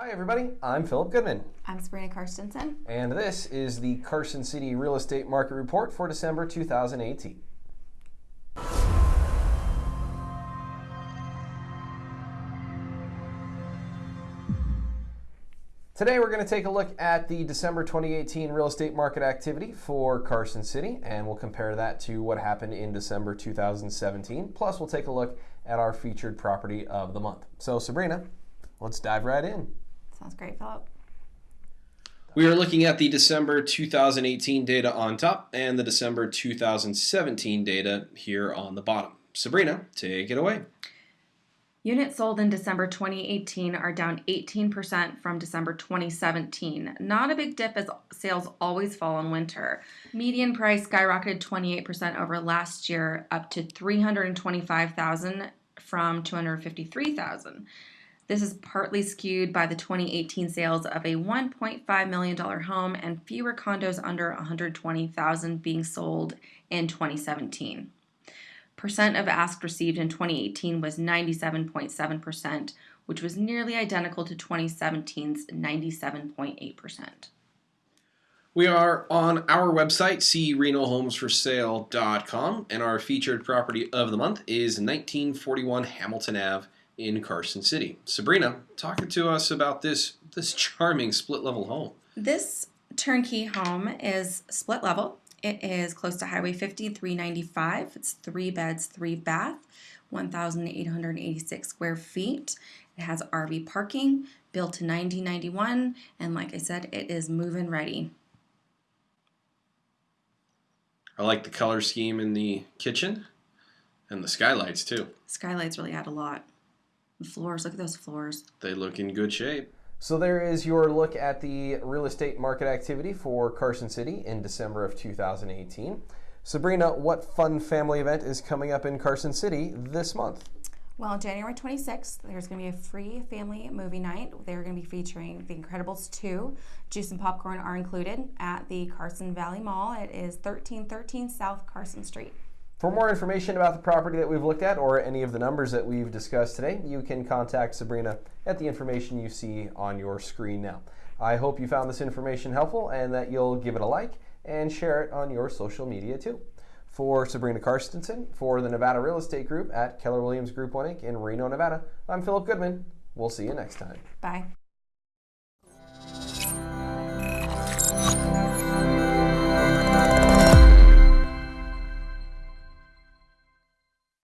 Hi, everybody. I'm Philip Goodman, I'm Sabrina Karstensen. and this is the Carson City Real Estate Market Report for December 2018. Today, we're going to take a look at the December 2018 real estate market activity for Carson City, and we'll compare that to what happened in December 2017. Plus, we'll take a look at our featured property of the month. So, Sabrina, let's dive right in. Sounds great, Philip. We are looking at the December 2018 data on top and the December 2017 data here on the bottom. Sabrina, take it away. Units sold in December 2018 are down 18% from December 2017. Not a big dip as sales always fall in winter. Median price skyrocketed 28% over last year up to 325,000 from 253,000. This is partly skewed by the 2018 sales of a $1.5 million home and fewer condos under 120,000 being sold in 2017. Percent of ask received in 2018 was 97.7%, which was nearly identical to 2017's 97.8%. We are on our website, crenohomesforsale.com, and our featured property of the month is 1941 Hamilton Ave in Carson City. Sabrina, talking to us about this this charming split level home. This turnkey home is split level. It is close to Highway 50, 395. It's three beds, three bath, 1,886 square feet. It has RV parking, built to 1991, and like I said, it is move-in ready. I like the color scheme in the kitchen and the skylights too. Skylights really add a lot. The floors, look at those floors. They look in good shape. So there is your look at the real estate market activity for Carson City in December of 2018. Sabrina, what fun family event is coming up in Carson City this month? Well, on January 26th, there's going to be a free family movie night. They're going to be featuring The Incredibles 2. Juice and popcorn are included at the Carson Valley Mall. It is 1313 South Carson Street. For more information about the property that we've looked at or any of the numbers that we've discussed today, you can contact Sabrina at the information you see on your screen now. I hope you found this information helpful and that you'll give it a like and share it on your social media too. For Sabrina Karstensen, for the Nevada Real Estate Group at Keller Williams Group 1 Inc. in Reno, Nevada, I'm Philip Goodman. We'll see you next time. Bye.